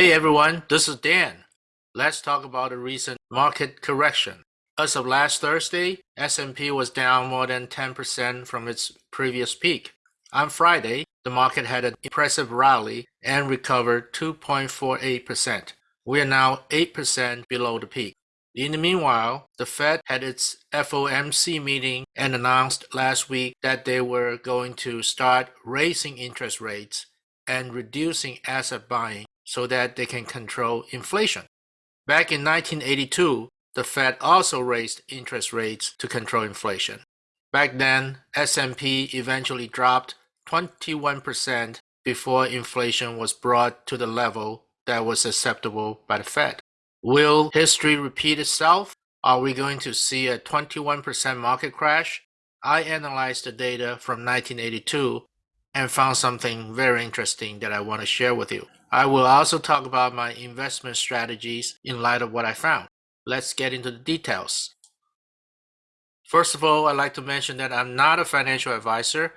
Hey everyone, this is Dan. Let's talk about a recent market correction. As of last Thursday, S&P was down more than 10% from its previous peak. On Friday, the market had an impressive rally and recovered 2.48%. We are now 8% below the peak. In the meanwhile, the Fed had its FOMC meeting and announced last week that they were going to start raising interest rates and reducing asset buying so that they can control inflation. Back in 1982, the Fed also raised interest rates to control inflation. Back then, S&P eventually dropped 21% before inflation was brought to the level that was acceptable by the Fed. Will history repeat itself? Are we going to see a 21% market crash? I analyzed the data from 1982 and found something very interesting that I want to share with you. I will also talk about my investment strategies in light of what I found. Let's get into the details. First of all, I'd like to mention that I'm not a financial advisor.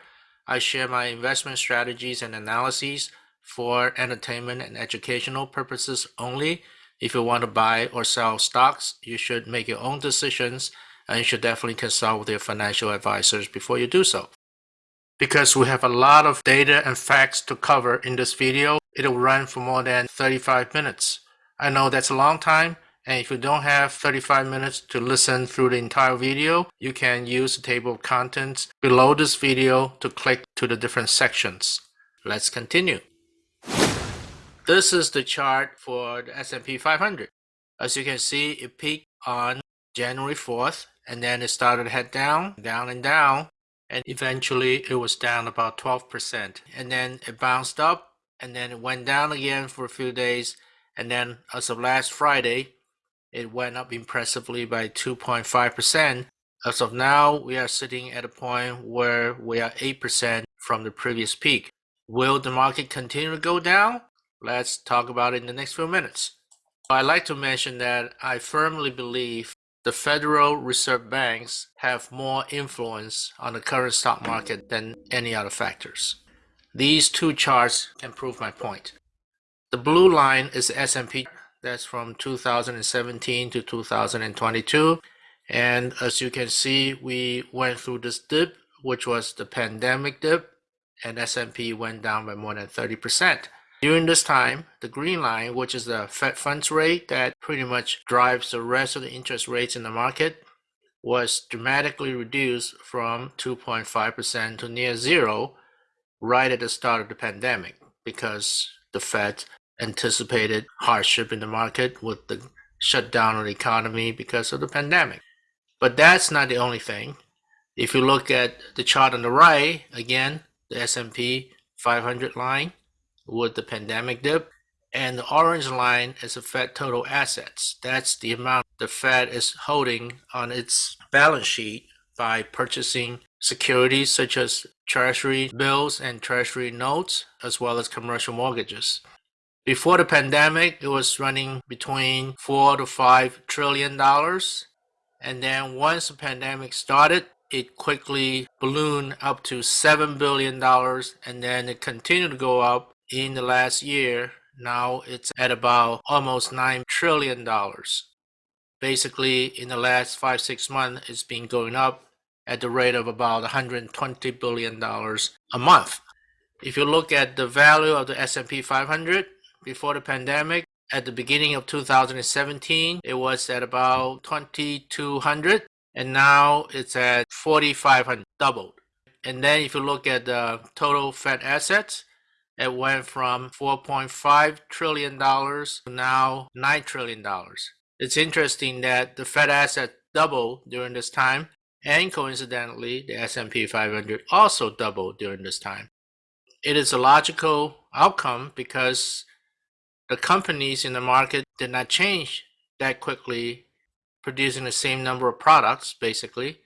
I share my investment strategies and analyses for entertainment and educational purposes only. If you want to buy or sell stocks, you should make your own decisions and you should definitely consult with your financial advisors before you do so. Because we have a lot of data and facts to cover in this video, it'll run for more than 35 minutes. I know that's a long time, and if you don't have 35 minutes to listen through the entire video, you can use the table of contents below this video to click to the different sections. Let's continue. This is the chart for the S&P 500. As you can see, it peaked on January 4th, and then it started to head down, down and down, and eventually it was down about 12%. And then it bounced up and then it went down again for a few days. And then as of last Friday, it went up impressively by 2.5%. As of now, we are sitting at a point where we are 8% from the previous peak. Will the market continue to go down? Let's talk about it in the next few minutes. I'd like to mention that I firmly believe the Federal Reserve banks have more influence on the current stock market than any other factors. These two charts can prove my point. The blue line is the S&P that's from 2017 to 2022 and as you can see we went through this dip which was the pandemic dip and S&P went down by more than 30 percent during this time, the green line, which is the Fed funds rate that pretty much drives the rest of the interest rates in the market, was dramatically reduced from 2.5% to near zero right at the start of the pandemic because the Fed anticipated hardship in the market with the shutdown of the economy because of the pandemic. But that's not the only thing. If you look at the chart on the right, again, the S&P 500 line, with the pandemic dip. And the orange line is the Fed total assets. That's the amount the Fed is holding on its balance sheet by purchasing securities such as treasury bills and treasury notes, as well as commercial mortgages. Before the pandemic, it was running between four to five trillion dollars. And then once the pandemic started, it quickly ballooned up to $7 billion and then it continued to go up in the last year, now it's at about almost $9 trillion. Basically, in the last five, six months, it's been going up at the rate of about $120 billion a month. If you look at the value of the S&P 500 before the pandemic, at the beginning of 2017, it was at about 2200 and now it's at 4500 doubled. And then if you look at the total Fed assets, it went from $4.5 trillion to now $9 trillion. It's interesting that the Fed asset doubled during this time, and coincidentally, the S&P 500 also doubled during this time. It is a logical outcome because the companies in the market did not change that quickly, producing the same number of products, basically,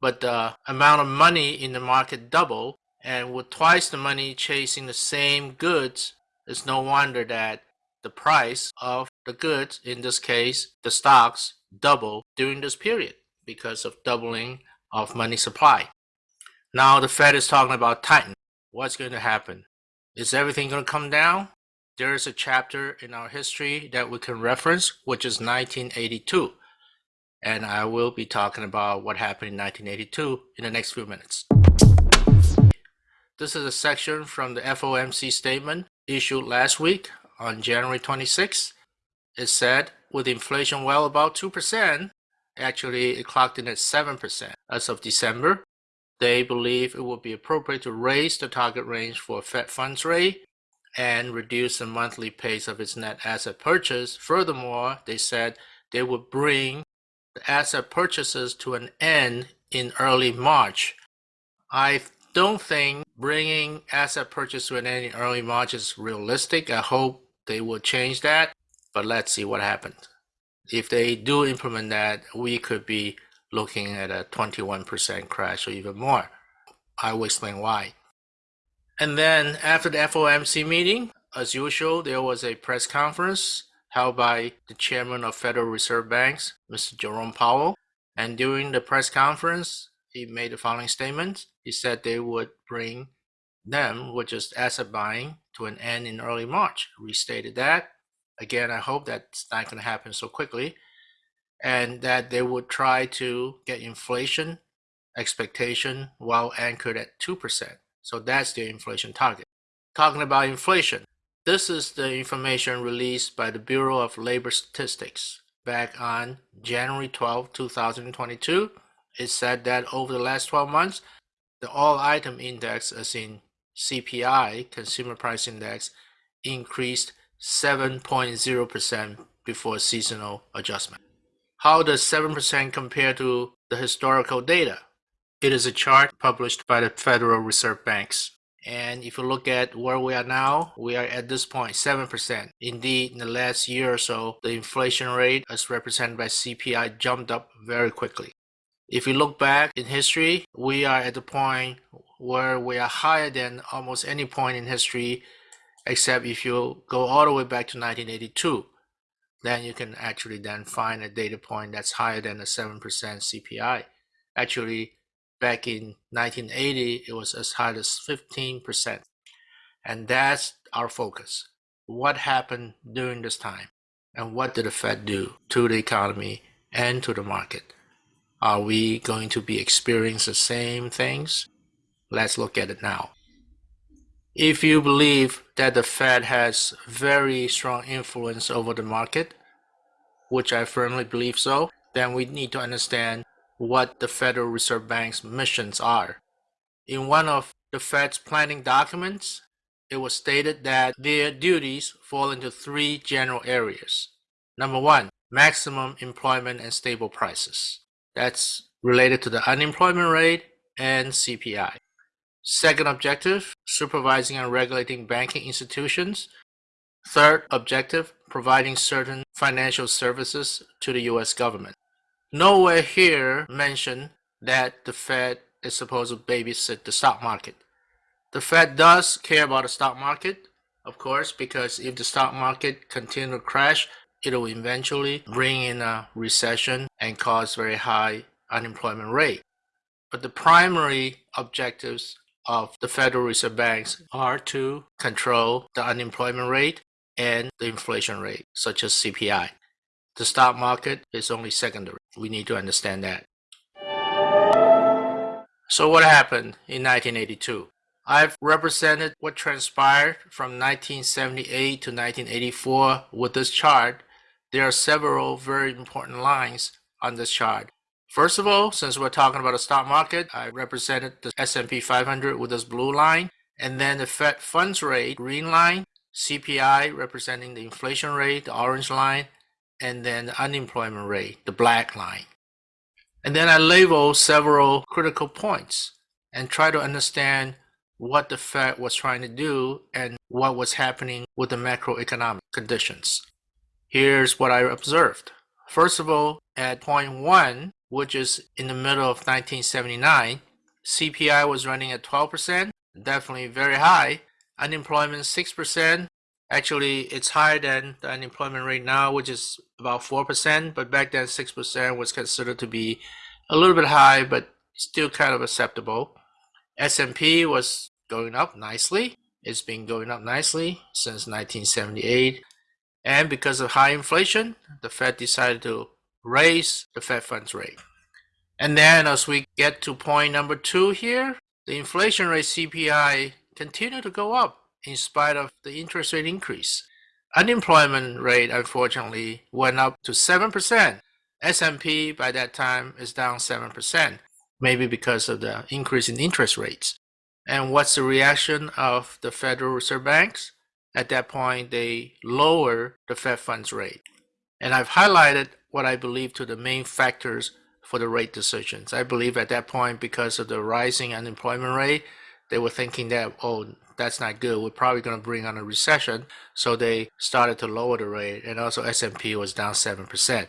but the amount of money in the market doubled and with twice the money chasing the same goods, it's no wonder that the price of the goods, in this case, the stocks, double during this period because of doubling of money supply. Now the Fed is talking about tightening. What's going to happen? Is everything going to come down? there is a chapter in our history that we can reference, which is 1982. And I will be talking about what happened in 1982 in the next few minutes. This is a section from the FOMC statement issued last week on January 26. It said, with inflation well above 2%, actually it clocked in at 7% as of December, they believe it would be appropriate to raise the target range for Fed funds rate and reduce the monthly pace of its net asset purchase. Furthermore, they said they would bring the asset purchases to an end in early March. I don't think bringing asset purchase to an early March is realistic. I hope they will change that, but let's see what happens. If they do implement that, we could be looking at a 21% crash or even more. I will explain why. And then after the FOMC meeting, as usual, there was a press conference held by the chairman of Federal Reserve Banks, Mr. Jerome Powell. And during the press conference, he made the following statement. He said they would bring them, which is asset buying, to an end in early March. Restated that. Again, I hope that's not going to happen so quickly and that they would try to get inflation expectation while anchored at 2%. So that's their inflation target. Talking about inflation, this is the information released by the Bureau of Labor Statistics back on January 12, 2022. It said that over the last 12 months, the all item index, as in CPI, Consumer Price Index, increased 7.0% before seasonal adjustment. How does 7% compare to the historical data? It is a chart published by the Federal Reserve Banks. And if you look at where we are now, we are at this point 7%. Indeed, in the last year or so, the inflation rate as represented by CPI jumped up very quickly. If you look back in history, we are at the point where we are higher than almost any point in history, except if you go all the way back to 1982 then you can actually then find a data point that's higher than the 7% CPI. Actually, back in 1980, it was as high as 15%. And that's our focus. What happened during this time? And what did the Fed do to the economy and to the market? Are we going to be experiencing the same things? Let's look at it now. If you believe that the Fed has very strong influence over the market, which I firmly believe so, then we need to understand what the Federal Reserve Bank's missions are. In one of the Fed's planning documents, it was stated that their duties fall into three general areas. Number one, maximum employment and stable prices. That's related to the unemployment rate and CPI. Second objective, supervising and regulating banking institutions. Third objective, providing certain financial services to the US government. Nowhere here mentioned that the Fed is supposed to babysit the stock market. The Fed does care about the stock market, of course, because if the stock market continue to crash, it will eventually bring in a recession and cause very high unemployment rate. But the primary objectives of the Federal Reserve banks are to control the unemployment rate and the inflation rate, such as CPI. The stock market is only secondary. We need to understand that. So what happened in 1982? I've represented what transpired from 1978 to 1984 with this chart. There are several very important lines on this chart. First of all, since we're talking about the stock market, I represented the S&P 500 with this blue line, and then the Fed funds rate, green line, CPI representing the inflation rate, the orange line, and then the unemployment rate, the black line. And then I label several critical points and try to understand what the Fed was trying to do and what was happening with the macroeconomic conditions. Here's what I observed. First of all, at point one, which is in the middle of 1979, CPI was running at 12%, definitely very high. Unemployment 6%. Actually, it's higher than the unemployment rate now, which is about 4%, but back then 6% was considered to be a little bit high, but still kind of acceptable. S&P was going up nicely. it's been going up nicely since 1978. And because of high inflation, the Fed decided to raise the Fed funds rate. And then as we get to point number two here, the inflation rate CPI continued to go up in spite of the interest rate increase. Unemployment rate unfortunately went up to 7%. S&P by that time is down 7%, maybe because of the increase in interest rates. And what's the reaction of the Federal Reserve Banks? At that point, they lower the Fed funds rate. And I've highlighted what I believe to the main factors for the rate decisions. I believe at that point, because of the rising unemployment rate, they were thinking that, oh, that's not good. We're probably going to bring on a recession. So they started to lower the rate. And also S&P was down 7%.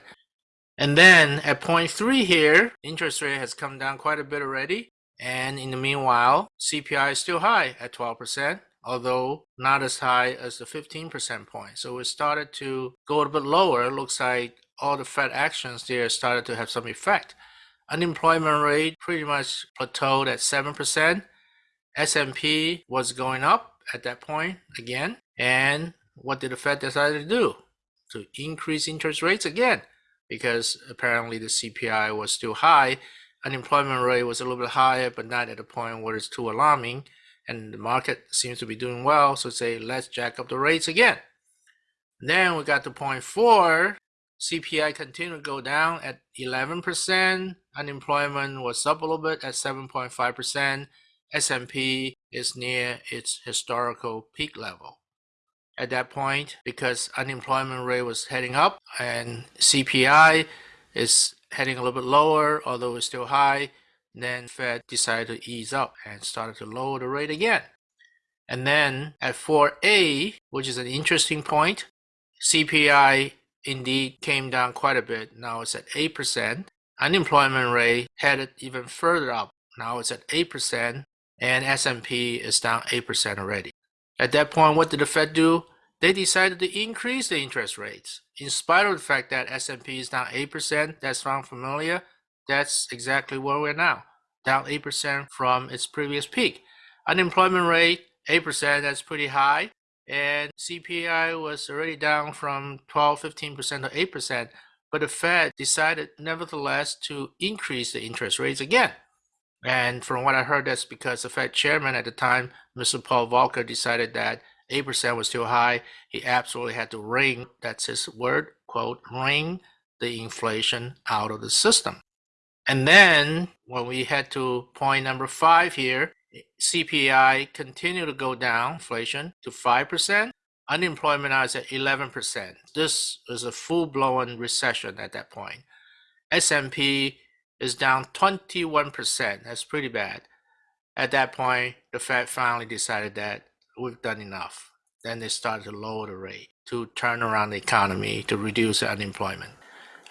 And then at point three here, interest rate has come down quite a bit already. And in the meanwhile, CPI is still high at 12%, although not as high as the 15% point. So it started to go a bit lower. It looks like all the Fed actions there started to have some effect. Unemployment rate pretty much plateaued at 7%. S&P was going up at that point again. And what did the Fed decide to do? To increase interest rates again because apparently the CPI was still high. Unemployment rate was a little bit higher, but not at a point where it's too alarming. And the market seems to be doing well, so say let's jack up the rates again. Then we got to point four. CPI continued to go down at 11%. Unemployment was up a little bit at 7.5%. S&P is near its historical peak level at that point because unemployment rate was heading up and CPI is heading a little bit lower, although it's still high. Then Fed decided to ease up and started to lower the rate again. And then at 4A, which is an interesting point, CPI indeed came down quite a bit. Now it's at 8%. Unemployment rate headed even further up. Now it's at 8% and S&P is down 8% already. At that point, what did the Fed do? They decided to increase the interest rates. In spite of the fact that S&P is down 8%, that sounds familiar. That's exactly where we're now, down 8% from its previous peak. Unemployment rate, 8%, that's pretty high. And CPI was already down from 12, 15% to 8%. But the Fed decided, nevertheless, to increase the interest rates again. And from what I heard, that's because the Fed chairman at the time, Mr. Paul Volcker, decided that 8% was too high. He absolutely had to wring, that's his word, quote, wring the inflation out of the system. And then when we head to point number five here, CPI continued to go down, inflation to 5%. Unemployment is at 11%. This is a full-blown recession at that point. S&P is down 21%. That's pretty bad. At that point, the Fed finally decided that we've done enough. Then they started to lower the rate to turn around the economy to reduce unemployment.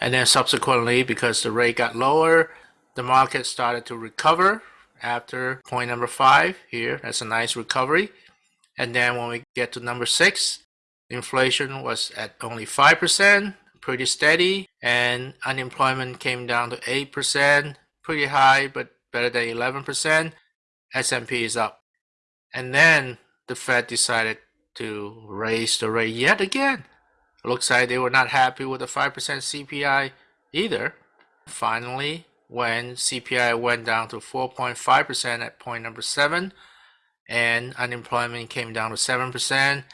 And then subsequently, because the rate got lower, the market started to recover after point number five here. That's a nice recovery. And then when we get to number six, inflation was at only 5% pretty steady and unemployment came down to 8%, pretty high, but better than 11%. S&P is up. And then the Fed decided to raise the rate yet again. Looks like they were not happy with the 5% CPI either. Finally, when CPI went down to 4.5% at point number 7 and unemployment came down to 7%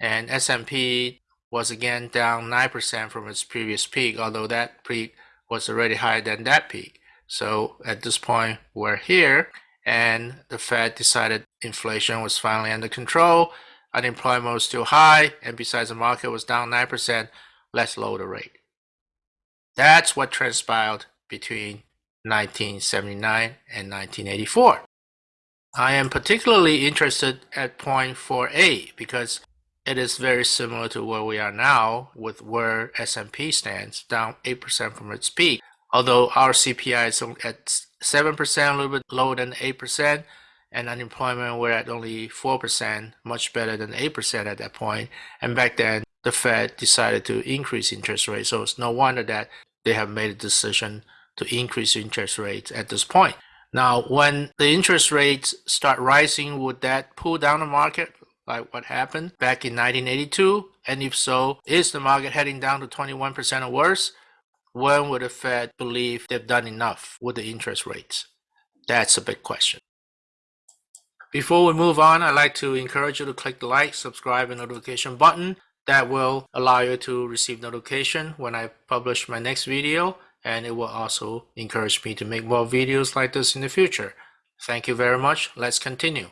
and S&P was again down 9% from its previous peak, although that peak was already higher than that peak. So at this point, we're here, and the Fed decided inflation was finally under control, unemployment was still high, and besides the market was down 9%, let's lower the rate. That's what transpired between 1979 and 1984. I am particularly interested at point 4a because it is very similar to where we are now with where S&P stands, down 8% from its peak. Although our CPI is at 7%, a little bit lower than 8%, and unemployment we're at only 4%, much better than 8% at that point. And back then, the Fed decided to increase interest rates. So it's no wonder that they have made a decision to increase interest rates at this point. Now, when the interest rates start rising, would that pull down the market? like what happened back in 1982? And if so, is the market heading down to 21% or worse? When would the Fed believe they've done enough with the interest rates? That's a big question. Before we move on, I'd like to encourage you to click the like, subscribe, and notification button. That will allow you to receive notification when I publish my next video, and it will also encourage me to make more videos like this in the future. Thank you very much. Let's continue.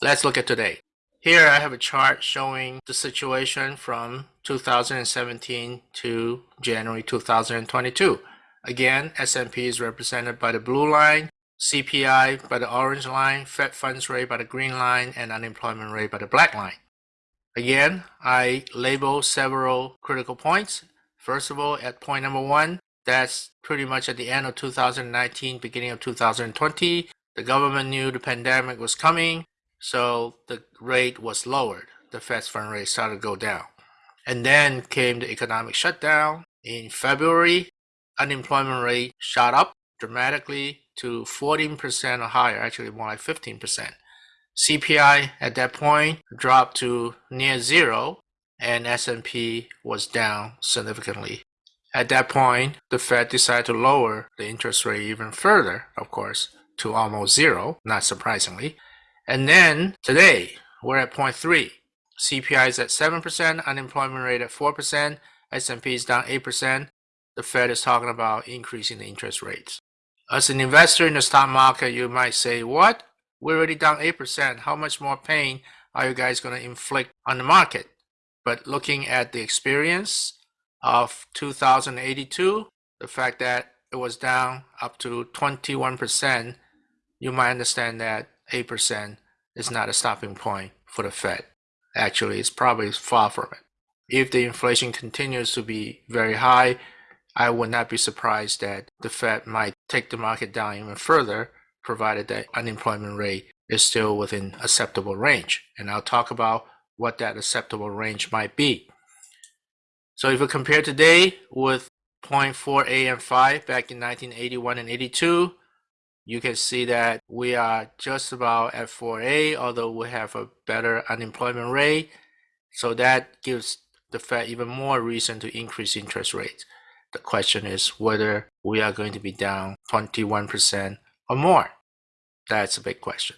Let's look at today. Here I have a chart showing the situation from 2017 to January 2022. Again, S&P is represented by the blue line, CPI by the orange line, Fed funds rate by the green line, and unemployment rate by the black line. Again, I label several critical points. First of all, at point number one, that's pretty much at the end of 2019, beginning of 2020. The government knew the pandemic was coming, so the rate was lowered. The Fed's fund rate started to go down. And then came the economic shutdown. In February, unemployment rate shot up dramatically to 14% or higher, actually more like 15%. CPI at that point dropped to near zero and S&P was down significantly. At that point, the Fed decided to lower the interest rate even further, of course, to almost zero, not surprisingly. And then today, we're at point 0.3. CPI is at 7%, unemployment rate at 4%, S&P is down 8%. The Fed is talking about increasing the interest rates. As an investor in the stock market, you might say, what? We're already down 8%. How much more pain are you guys going to inflict on the market? But looking at the experience of 2082, the fact that it was down up to 21%, you might understand that 8% is not a stopping point for the Fed. Actually, it's probably far from it. If the inflation continues to be very high, I would not be surprised that the Fed might take the market down even further, provided that unemployment rate is still within acceptable range. And I'll talk about what that acceptable range might be. So if we compare today with 0.4 AM5 back in 1981 and 82, you can see that we are just about at 4A, although we have a better unemployment rate. So that gives the Fed even more reason to increase interest rates. The question is whether we are going to be down 21% or more. That's a big question.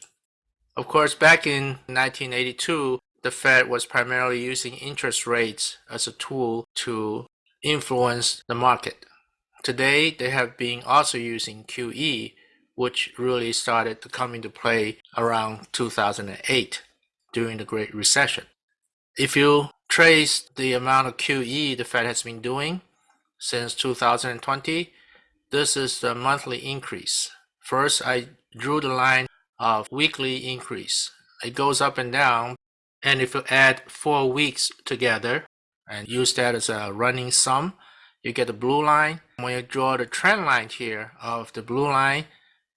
Of course, back in 1982, the Fed was primarily using interest rates as a tool to influence the market. Today, they have been also using QE, which really started to come into play around 2008 during the Great Recession. If you trace the amount of QE the Fed has been doing, since 2020. This is the monthly increase. First, I drew the line of weekly increase. It goes up and down. And if you add four weeks together and use that as a running sum, you get the blue line. When you draw the trend line here of the blue line,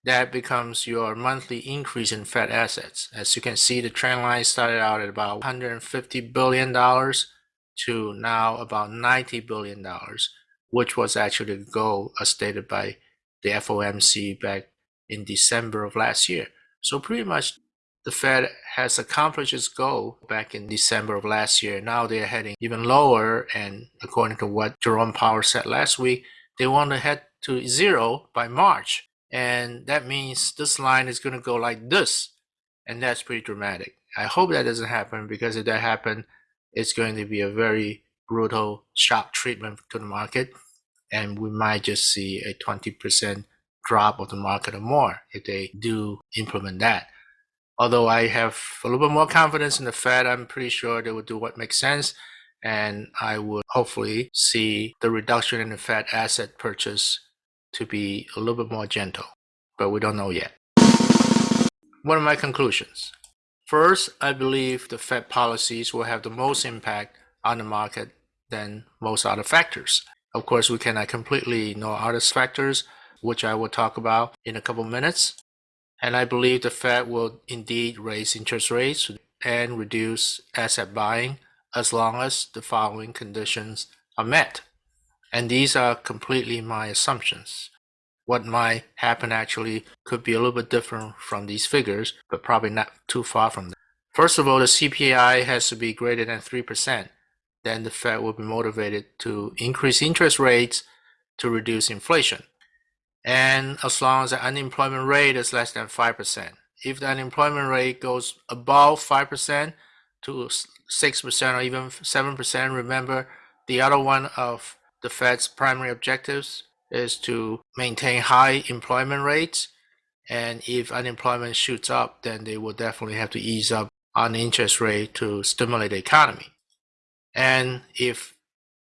that becomes your monthly increase in Fed assets. As you can see, the trend line started out at about $150 billion to now about $90 billion which was actually the goal as stated by the FOMC back in December of last year. So pretty much the Fed has accomplished its goal back in December of last year. Now they're heading even lower. And according to what Jerome Powell said last week, they want to head to zero by March. And that means this line is going to go like this. And that's pretty dramatic. I hope that doesn't happen because if that happens, it's going to be a very brutal shock treatment to the market and we might just see a 20% drop of the market or more if they do implement that. Although I have a little bit more confidence in the Fed, I'm pretty sure they will do what makes sense. And I would hopefully see the reduction in the Fed asset purchase to be a little bit more gentle, but we don't know yet. What are my conclusions? First, I believe the Fed policies will have the most impact on the market than most other factors. Of course, we cannot completely ignore other factors, which I will talk about in a couple minutes. And I believe the Fed will indeed raise interest rates and reduce asset buying as long as the following conditions are met. And these are completely my assumptions. What might happen actually could be a little bit different from these figures, but probably not too far from them. First of all, the CPI has to be greater than 3%. Then the Fed will be motivated to increase interest rates to reduce inflation. And as long as the unemployment rate is less than 5%. If the unemployment rate goes above 5% to 6% or even 7%, remember the other one of the Fed's primary objectives is to maintain high employment rates. And if unemployment shoots up, then they will definitely have to ease up on the interest rate to stimulate the economy. And if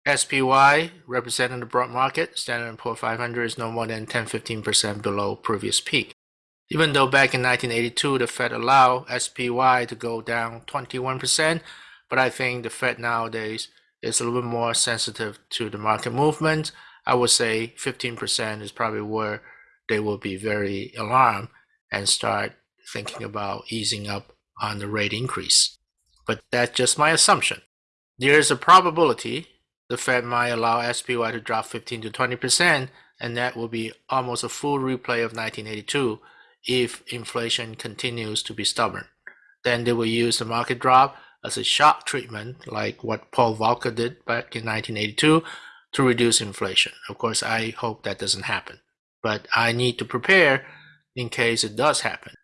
SPY, representing the broad market, Standard & Poor 500 is no more than 10-15% below previous peak. Even though back in 1982, the Fed allowed SPY to go down 21%, but I think the Fed nowadays is a little bit more sensitive to the market movement. I would say 15% is probably where they will be very alarmed and start thinking about easing up on the rate increase. But that's just my assumption. There is a probability the Fed might allow SPY to drop 15 to 20%, and that will be almost a full replay of 1982 if inflation continues to be stubborn. Then they will use the market drop as a shock treatment, like what Paul Volcker did back in 1982, to reduce inflation. Of course, I hope that doesn't happen, but I need to prepare in case it does happen.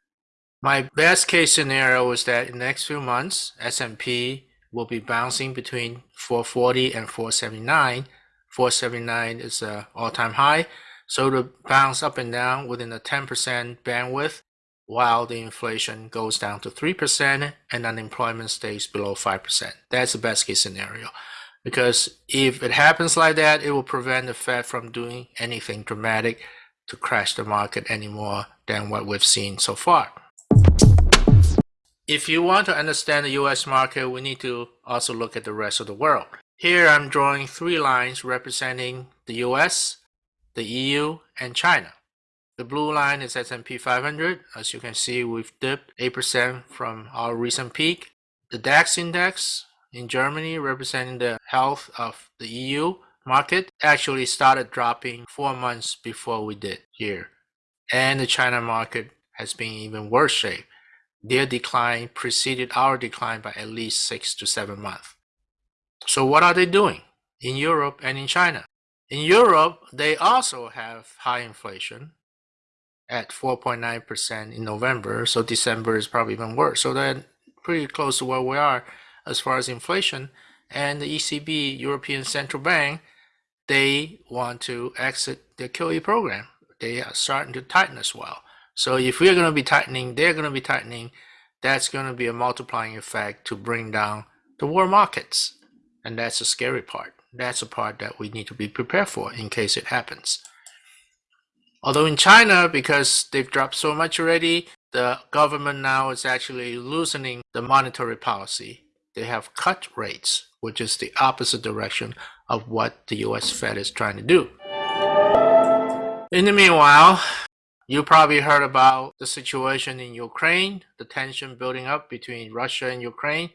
My best case scenario is that in the next few months, S&P will be bouncing between 440 and 479. 479 is an all-time high, so to bounce up and down within a 10% bandwidth while the inflation goes down to 3% and unemployment stays below 5%. That's the best case scenario. Because if it happens like that, it will prevent the Fed from doing anything dramatic to crash the market any more than what we've seen so far. If you want to understand the US market, we need to also look at the rest of the world. Here I'm drawing three lines representing the US, the EU, and China. The blue line is S&P 500. As you can see, we've dipped 8% from our recent peak. The DAX index in Germany, representing the health of the EU market, actually started dropping four months before we did here. And the China market has been even worse shape. Their decline preceded our decline by at least six to seven months. So what are they doing in Europe and in China? In Europe, they also have high inflation at 4.9% in November. So December is probably even worse. So they're pretty close to where we are as far as inflation. And the ECB, European Central Bank, they want to exit the QE program. They are starting to tighten as well. So if we're going to be tightening, they're going to be tightening. That's going to be a multiplying effect to bring down the world markets. And that's the scary part. That's a part that we need to be prepared for in case it happens. Although in China, because they've dropped so much already, the government now is actually loosening the monetary policy. They have cut rates, which is the opposite direction of what the US Fed is trying to do. In the meanwhile, you probably heard about the situation in Ukraine, the tension building up between Russia and Ukraine.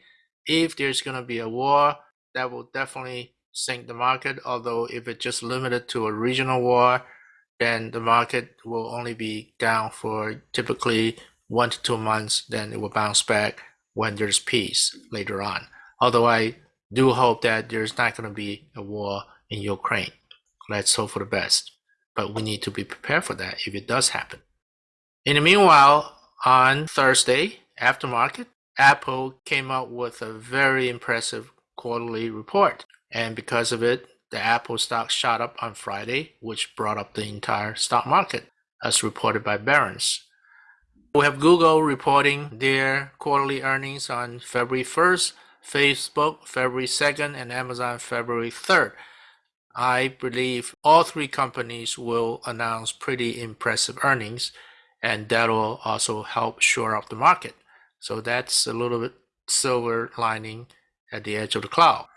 If there's going to be a war, that will definitely sink the market. Although if it's just limited to a regional war, then the market will only be down for typically one to two months. Then it will bounce back when there's peace later on. Although I do hope that there's not going to be a war in Ukraine. Let's hope for the best but we need to be prepared for that if it does happen. In the meanwhile, on Thursday, after market, Apple came out with a very impressive quarterly report. And because of it, the Apple stock shot up on Friday, which brought up the entire stock market, as reported by Barron's. We have Google reporting their quarterly earnings on February 1st, Facebook February 2nd, and Amazon February 3rd. I believe all three companies will announce pretty impressive earnings, and that will also help shore up the market. So that's a little bit silver lining at the edge of the cloud.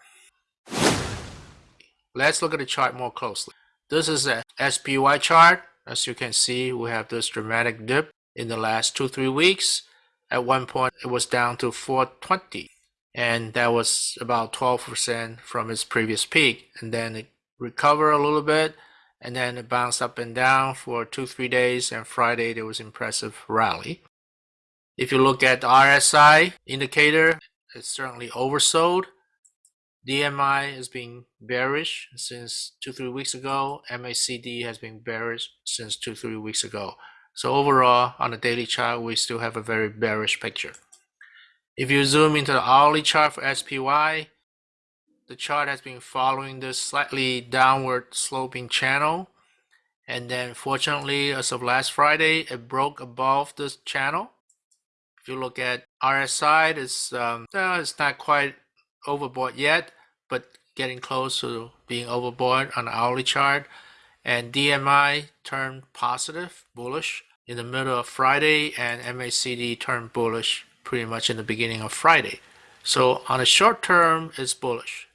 Let's look at the chart more closely. This is a SPY chart. As you can see, we have this dramatic dip in the last two, three weeks. At one point, it was down to 420, and that was about 12% from its previous peak. And then it recover a little bit and then it bounced up and down for two three days and friday there was impressive rally If you look at the RSI indicator, it's certainly oversold. DMI has been bearish since two, three weeks ago. MACD has been bearish since two, three weeks ago. So overall, on the daily chart, we still have a very bearish picture. If you zoom into the hourly chart for SPY, the chart has been following this slightly downward sloping channel. And then fortunately, as of last Friday, it broke above this channel. If you look at RSI, it's, um, it's not quite overbought yet, but getting close to being overbought on the hourly chart. And DMI turned positive, bullish in the middle of Friday, and MACD turned bullish pretty much in the beginning of Friday. So on the short term, it's bullish.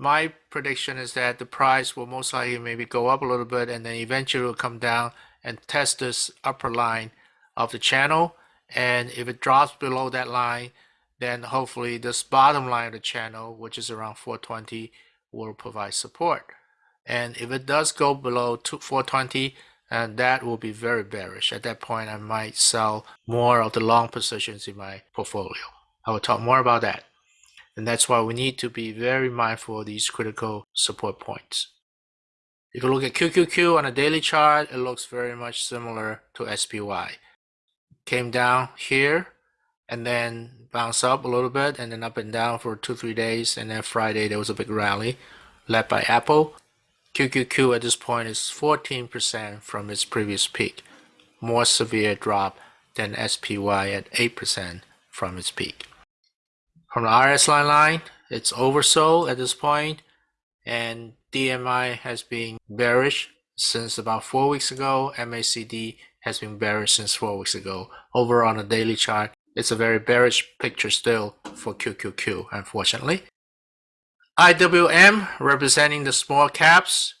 My prediction is that the price will most likely maybe go up a little bit and then eventually will come down and test this upper line of the channel. And if it drops below that line, then hopefully this bottom line of the channel, which is around 420, will provide support. And if it does go below 420, and uh, that will be very bearish. At that point, I might sell more of the long positions in my portfolio. I will talk more about that. And that's why we need to be very mindful of these critical support points. If you look at QQQ on a daily chart, it looks very much similar to SPY. Came down here and then bounced up a little bit and then up and down for two, three days. And then Friday, there was a big rally led by Apple. QQQ at this point is 14% from its previous peak, more severe drop than SPY at 8% from its peak. From the RSI line, it's oversold at this point, and DMI has been bearish since about four weeks ago. MACD has been bearish since four weeks ago. Over on the daily chart, it's a very bearish picture still for QQQ, unfortunately. IWM representing the small caps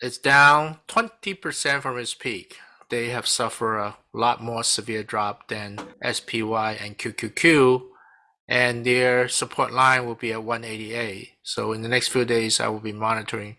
it's down 20% from its peak. They have suffered a lot more severe drop than SPY and QQQ and their support line will be at 188. So in the next few days I will be monitoring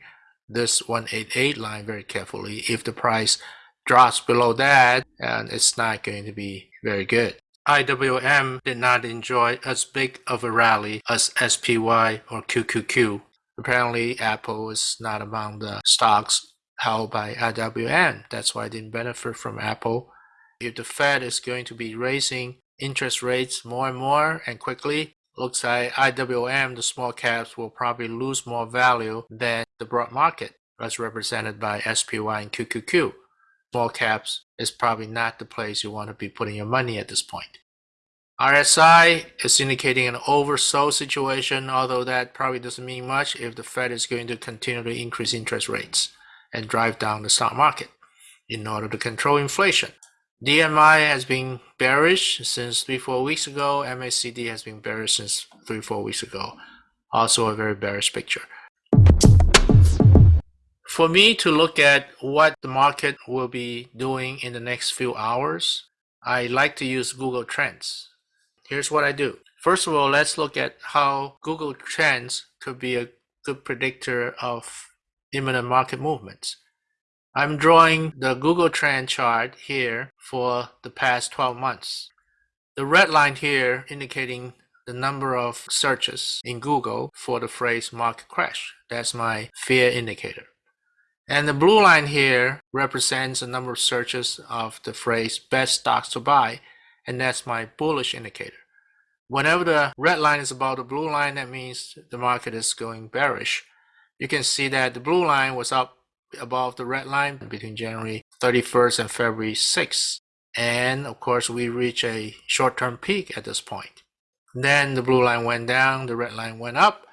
this 188 line very carefully. If the price drops below that and it's not going to be very good. IWM did not enjoy as big of a rally as SPY or QQQ. Apparently, Apple is not among the stocks held by IWM. That's why it didn't benefit from Apple. If the Fed is going to be raising interest rates more and more and quickly, looks like IWM, the small caps, will probably lose more value than the broad market, as represented by SPY and QQQ. Small caps is probably not the place you want to be putting your money at this point. RSI is indicating an oversold situation, although that probably doesn't mean much if the Fed is going to continue to increase interest rates and drive down the stock market in order to control inflation. DMI has been bearish since three, four weeks ago. MACD has been bearish since three, four weeks ago. Also a very bearish picture. For me to look at what the market will be doing in the next few hours, I like to use Google Trends. Here's what I do. First of all, let's look at how Google Trends could be a good predictor of imminent market movements. I'm drawing the Google Trend chart here for the past 12 months. The red line here indicating the number of searches in Google for the phrase market crash. That's my fear indicator. And the blue line here represents the number of searches of the phrase best stocks to buy, and that's my bullish indicator. Whenever the red line is above the blue line, that means the market is going bearish. You can see that the blue line was up above the red line between January 31st and February 6th. And of course, we reach a short-term peak at this point. Then the blue line went down, the red line went up,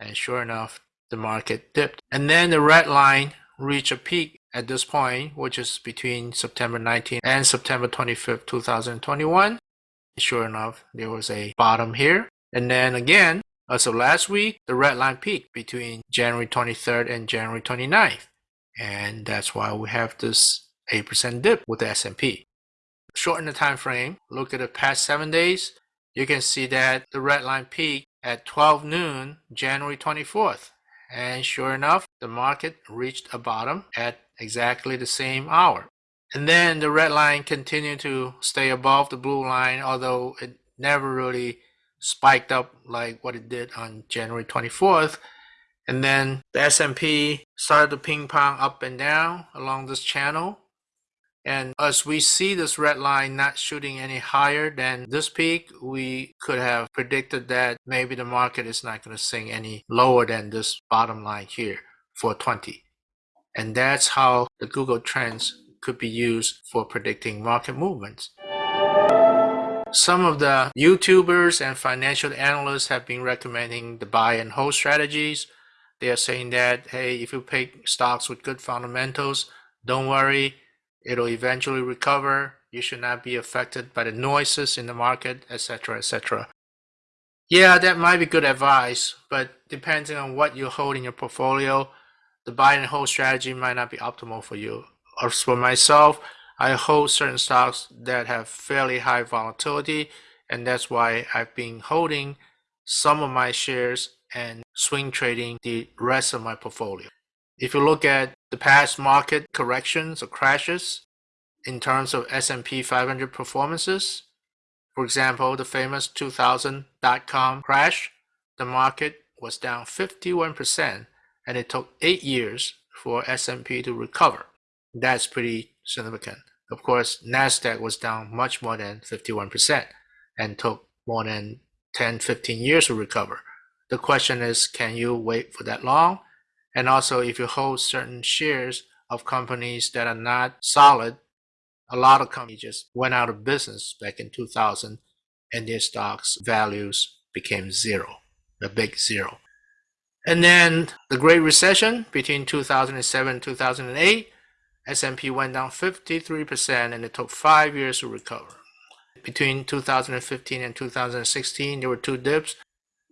and sure enough, the market dipped. And then the red line reached a peak at this point, which is between September 19th and September 25th, 2021. Sure enough, there was a bottom here. And then again, as of last week, the red line peaked between January 23rd and January 29th. And that's why we have this 8% dip with the S&P. Shorten the time frame, look at the past seven days, you can see that the red line peaked at 12 noon, January 24th. And sure enough, the market reached a bottom at exactly the same hour. And then the red line continued to stay above the blue line, although it never really spiked up like what it did on January 24th. And then the S&P started to ping pong up and down along this channel. And as we see this red line not shooting any higher than this peak, we could have predicted that maybe the market is not going to sink any lower than this bottom line here for 20. And that's how the Google Trends could be used for predicting market movements. Some of the YouTubers and financial analysts have been recommending the buy and hold strategies. They are saying that, hey, if you pick stocks with good fundamentals, don't worry, it'll eventually recover. You should not be affected by the noises in the market, etc., etc. Yeah, that might be good advice, but depending on what you hold in your portfolio, the buy and hold strategy might not be optimal for you. As for myself, I hold certain stocks that have fairly high volatility, and that's why I've been holding some of my shares and swing trading the rest of my portfolio. If you look at the past market corrections or crashes in terms of S&P 500 performances, for example, the famous 2000 dot-com crash, the market was down 51% and it took 8 years for S&P to recover. That's pretty significant. Of course, Nasdaq was down much more than 51% and took more than 10, 15 years to recover. The question is, can you wait for that long? And also, if you hold certain shares of companies that are not solid, a lot of companies just went out of business back in 2000 and their stocks values became zero, a big zero. And then the Great Recession between 2007 and 2008, S&P went down 53% and it took five years to recover. Between 2015 and 2016, there were two dips.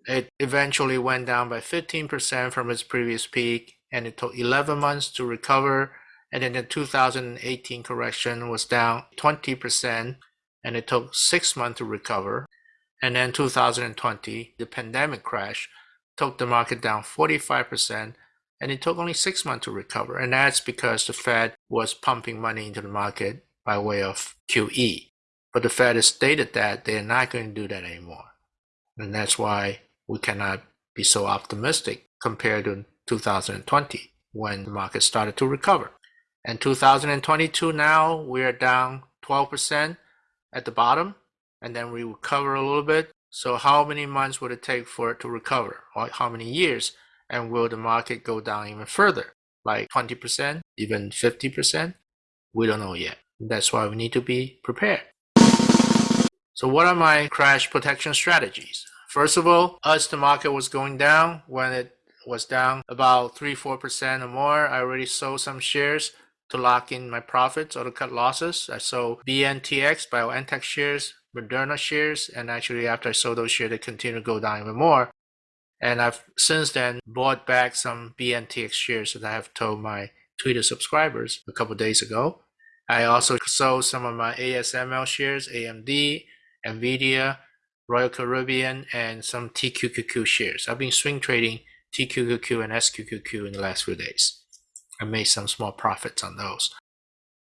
It eventually went down by 15% from its previous peak and it took 11 months to recover. And then the 2018 correction was down 20% and it took six months to recover. And then 2020, the pandemic crash, took the market down 45% and it took only six months to recover. And that's because the Fed was pumping money into the market by way of QE. But the Fed has stated that they're not going to do that anymore. And that's why we cannot be so optimistic compared to 2020 when the market started to recover. And 2022 now we are down 12% at the bottom and then we recover a little bit. So how many months would it take for it to recover or how many years? And will the market go down even further, like 20%, even 50%? We don't know yet. That's why we need to be prepared. So what are my crash protection strategies? First of all, as the market was going down, when it was down about 3-4% or more, I already sold some shares to lock in my profits or to cut losses. I sold BNTX, BioNTech shares, Moderna shares, and actually after I sold those shares, they continue to go down even more. And I've since then bought back some BNTX shares that I have told my Twitter subscribers a couple days ago. I also sold some of my ASML shares, AMD, NVIDIA, Royal Caribbean, and some TQQQ shares. I've been swing trading TQQQ and SQQQ in the last few days. I made some small profits on those.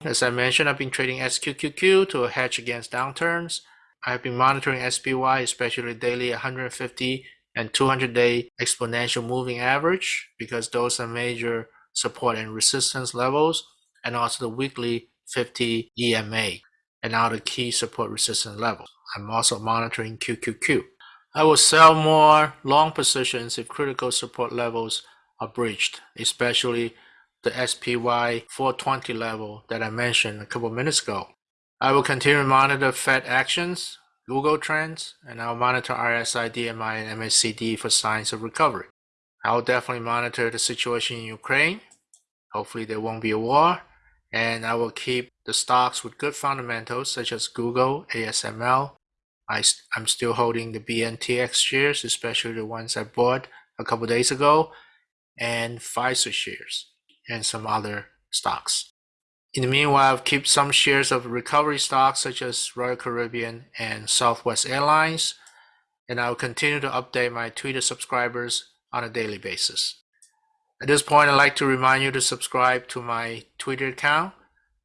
As I mentioned, I've been trading SQQQ to hedge against downturns. I've been monitoring SPY, especially daily 150 and 200 day exponential moving average, because those are major support and resistance levels, and also the weekly 50 EMA, and now the key support resistance levels. I'm also monitoring QQQ. I will sell more long positions if critical support levels are breached, especially the SPY 420 level that I mentioned a couple minutes ago. I will continue to monitor Fed actions, Google trends, and I'll monitor RSI, DMI, and MACD for signs of recovery. I'll definitely monitor the situation in Ukraine. Hopefully there won't be a war. And I will keep the stocks with good fundamentals such as Google, ASML, I, I'm still holding the BNTX shares, especially the ones I bought a couple days ago, and Pfizer shares, and some other stocks. In the meanwhile, I've kept some shares of recovery stocks such as Royal Caribbean and Southwest Airlines, and I'll continue to update my Twitter subscribers on a daily basis. At this point, I'd like to remind you to subscribe to my Twitter account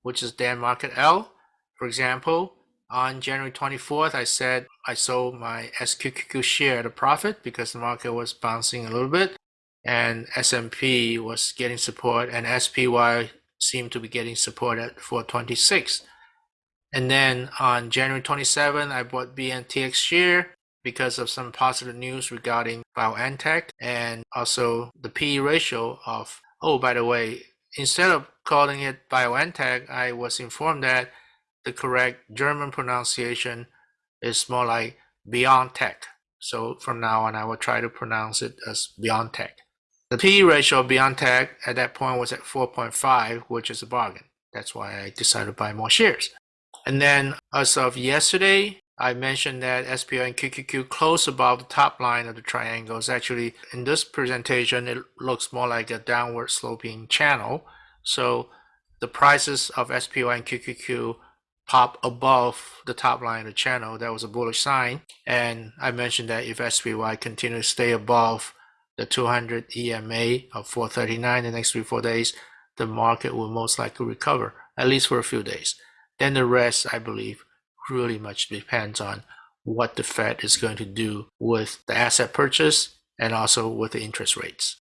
which is Dan Market L. For example, on January 24th, I said I sold my SQQQ share at a profit because the market was bouncing a little bit and S&P was getting support and SPY seemed to be getting support at 426. And then on January 27, I bought BNTX share because of some positive news regarding BioNTech and also the PE ratio of, oh, by the way, instead of calling it BioNTech, I was informed that the correct German pronunciation is more like BioNTech. So from now on, I will try to pronounce it as BioNTech. The PE ratio of BioNTech at that point was at 4.5, which is a bargain. That's why I decided to buy more shares. And then as of yesterday, I mentioned that SPY and QQQ close above the top line of the triangles. Actually, in this presentation, it looks more like a downward sloping channel. So the prices of SPY and QQQ pop above the top line of the channel. That was a bullish sign. And I mentioned that if SPY continues to stay above the 200 EMA of 439 the next three, four days, the market will most likely recover, at least for a few days. Then the rest, I believe, really much depends on what the Fed is going to do with the asset purchase and also with the interest rates.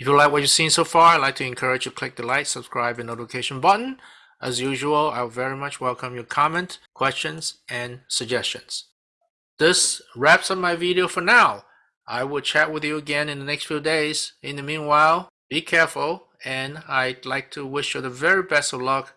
If you like what you've seen so far, I'd like to encourage you to click the like, subscribe, and notification button. As usual, I very much welcome your comment, questions, and suggestions. This wraps up my video for now. I will chat with you again in the next few days. In the meanwhile, be careful, and I'd like to wish you the very best of luck